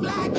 black